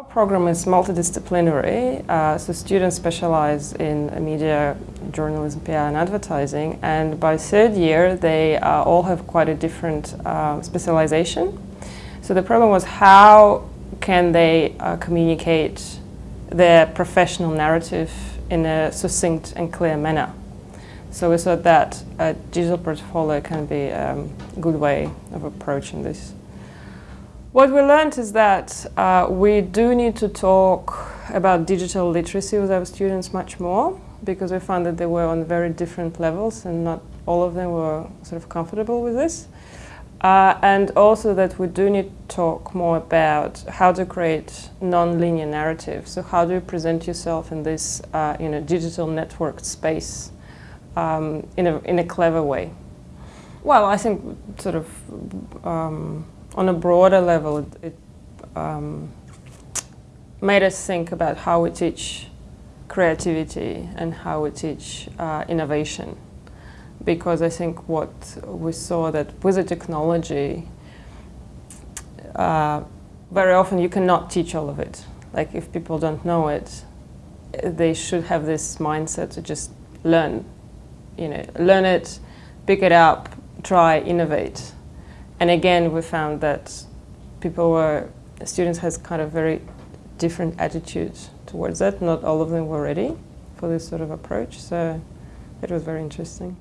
Our program is multidisciplinary, uh, so students specialize in media, journalism, PR and advertising and by third year they uh, all have quite a different uh, specialization. So the problem was how can they uh, communicate their professional narrative in a succinct and clear manner. So we thought that a digital portfolio can be um, a good way of approaching this. What we learned is that uh, we do need to talk about digital literacy with our students much more because we found that they were on very different levels and not all of them were sort of comfortable with this. Uh, and also that we do need to talk more about how to create non-linear narrative. So how do you present yourself in this uh, you know, digital networked space um, in, a, in a clever way? Well, I think sort of um, on a broader level, it, um, made us think about how we teach creativity and how we teach uh, innovation. Because I think what we saw that with the technology, uh, very often you cannot teach all of it. Like if people don't know it, they should have this mindset to just learn, you know, learn it, pick it up, try, innovate. And again, we found that people were, students has kind of very different attitudes towards that. Not all of them were ready for this sort of approach, so it was very interesting.